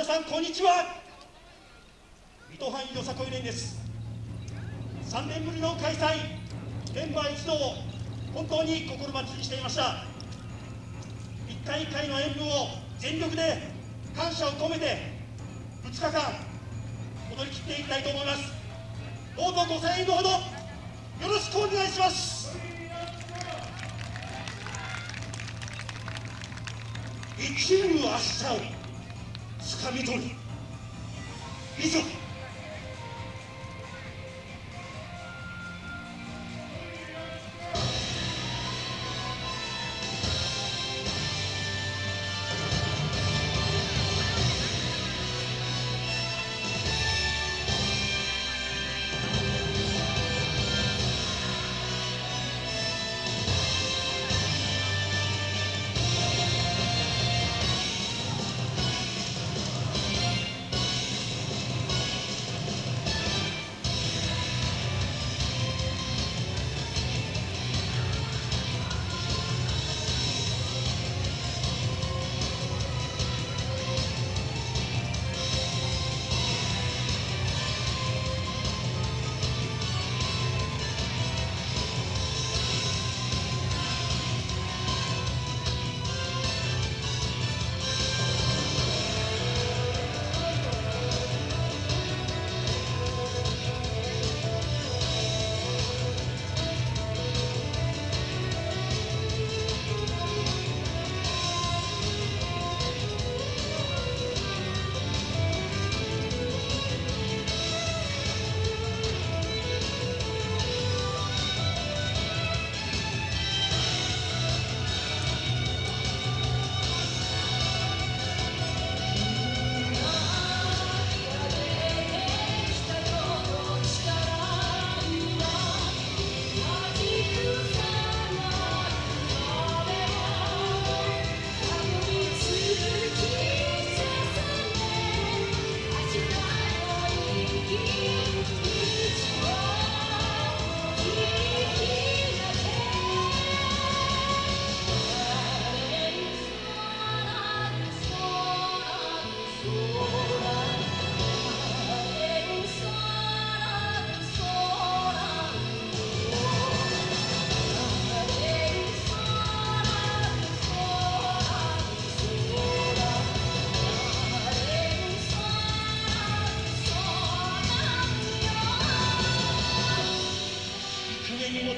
皆さんこんにちは。水戸藩よさこい連です。3年ぶりの開催。メンバー一同本当に心待ちにしていました。一回一回の演舞を全力で感謝を込めて2日間踊り切っていきたいと思います。どうぞご声援のほどよろしくお願いします。生きる明掴み取る。以上。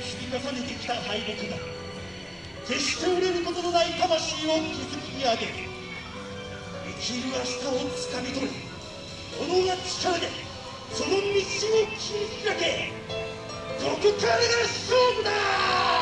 積み重ねてきた敗北が決して折れることのない魂を築き上げ生きる明日をつかみ取り己が力でその道を切り開けここからが勝負だ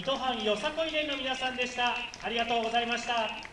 水戸藩よさこい連の皆さんでした。ありがとうございました。